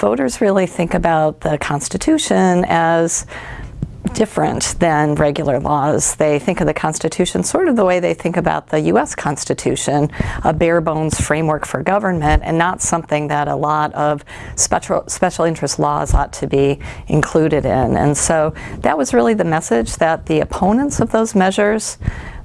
Voters really think about the Constitution as different than regular laws. They think of the Constitution sort of the way they think about the U.S. Constitution, a bare bones framework for government and not something that a lot of special, special interest laws ought to be included in. And so that was really the message that the opponents of those measures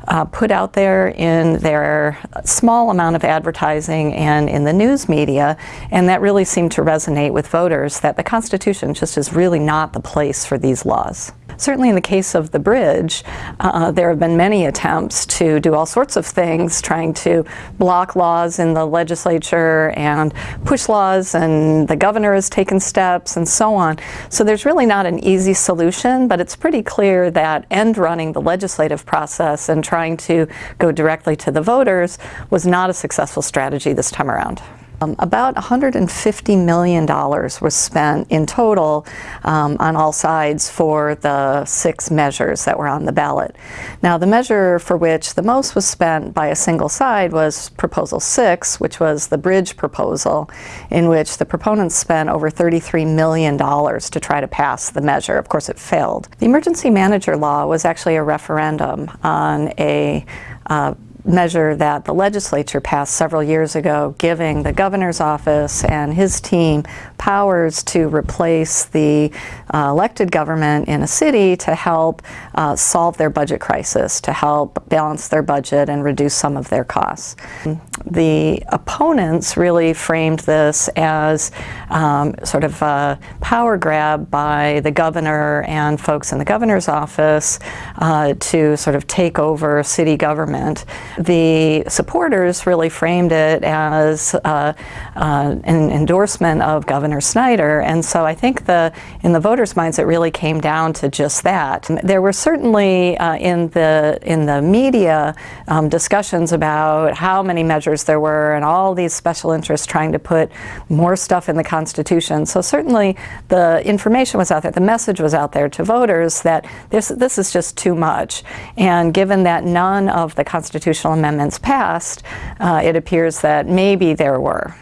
uh, put out there in their small amount of advertising and in the news media, and that really seemed to resonate with voters that the Constitution just is really not the place for these laws. Certainly in the case of the bridge, uh, there have been many attempts to do all sorts of things, trying to block laws in the legislature and push laws, and the governor has taken steps and so on. So there's really not an easy solution, but it's pretty clear that end running the legislative process and trying to go directly to the voters was not a successful strategy this time around. Um, about $150 million was spent in total um, on all sides for the six measures that were on the ballot. Now the measure for which the most was spent by a single side was Proposal 6, which was the bridge proposal, in which the proponents spent over $33 million to try to pass the measure. Of course it failed. The emergency manager law was actually a referendum on a uh, measure that the legislature passed several years ago giving the governor's office and his team powers to replace the uh, elected government in a city to help uh, solve their budget crisis, to help balance their budget and reduce some of their costs. The opponents really framed this as um, sort of a power grab by the governor and folks in the governor's office uh, to sort of take over city government the supporters really framed it as uh, uh, an endorsement of Governor Snyder. And so I think the in the voters' minds, it really came down to just that. There were certainly uh, in the in the media um, discussions about how many measures there were and all these special interests trying to put more stuff in the Constitution. So certainly the information was out there, the message was out there to voters that this this is just too much. And given that none of the constitutional amendments passed, uh, it appears that maybe there were.